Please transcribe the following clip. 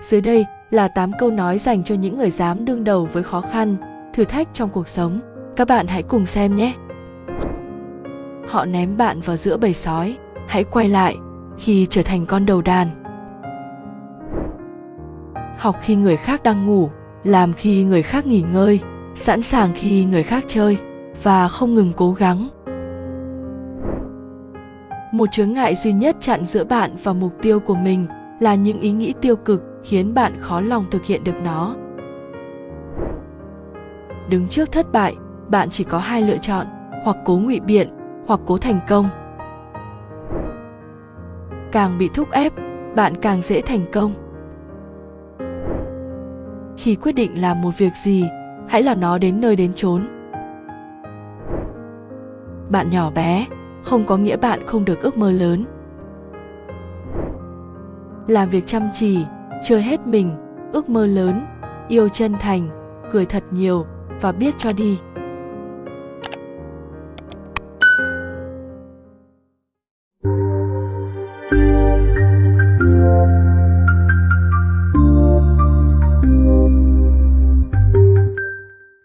Dưới đây là 8 câu nói dành cho những người dám đương đầu với khó khăn, thử thách trong cuộc sống. Các bạn hãy cùng xem nhé. Họ ném bạn vào giữa bầy sói, hãy quay lại khi trở thành con đầu đàn. Học khi người khác đang ngủ, làm khi người khác nghỉ ngơi, sẵn sàng khi người khác chơi và không ngừng cố gắng. Một chướng ngại duy nhất chặn giữa bạn và mục tiêu của mình là những ý nghĩ tiêu cực khiến bạn khó lòng thực hiện được nó. Đứng trước thất bại, bạn chỉ có hai lựa chọn, hoặc cố ngụy biện, hoặc cố thành công. Càng bị thúc ép, bạn càng dễ thành công. Khi quyết định làm một việc gì, hãy làm nó đến nơi đến chốn. Bạn nhỏ bé, không có nghĩa bạn không được ước mơ lớn. Làm việc chăm chỉ chơi hết mình, ước mơ lớn, yêu chân thành, cười thật nhiều và biết cho đi.